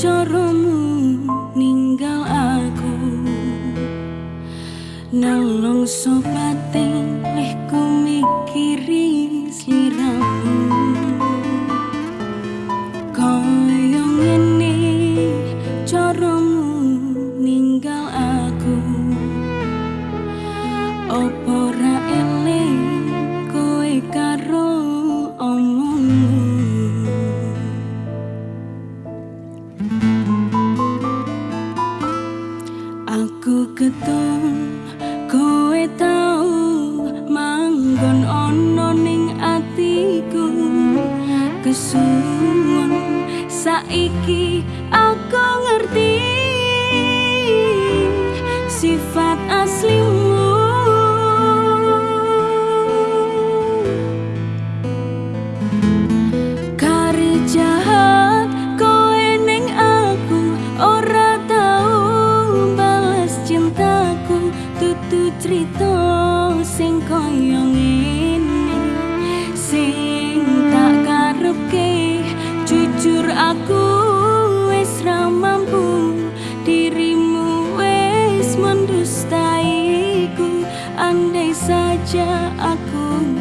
coromu ninggal aku. Nang longso pati iki aku ngerti sifat aslimu. Kari jahat kowe ning aku ora tau balas cintaku. Tutu cerita sing koyong aku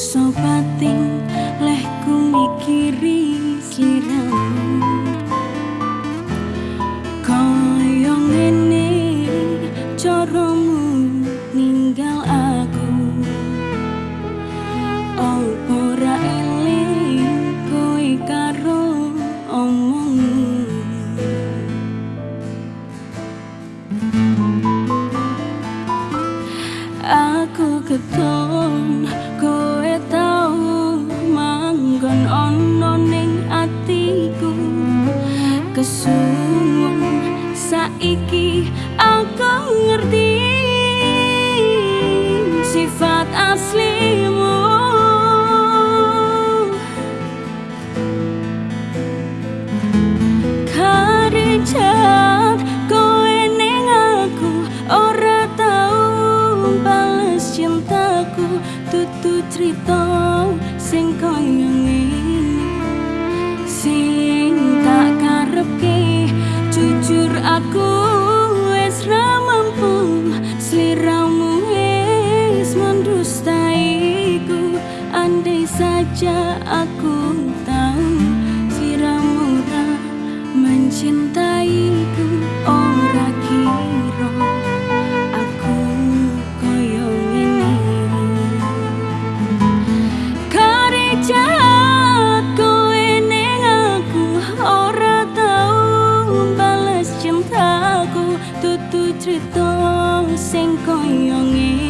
so pating leh mikiri kiramu koyong ini coromu ninggal aku. Opora ele koi karo omongmu? Aku ketemu Soon tutu crito sing koyong ngene.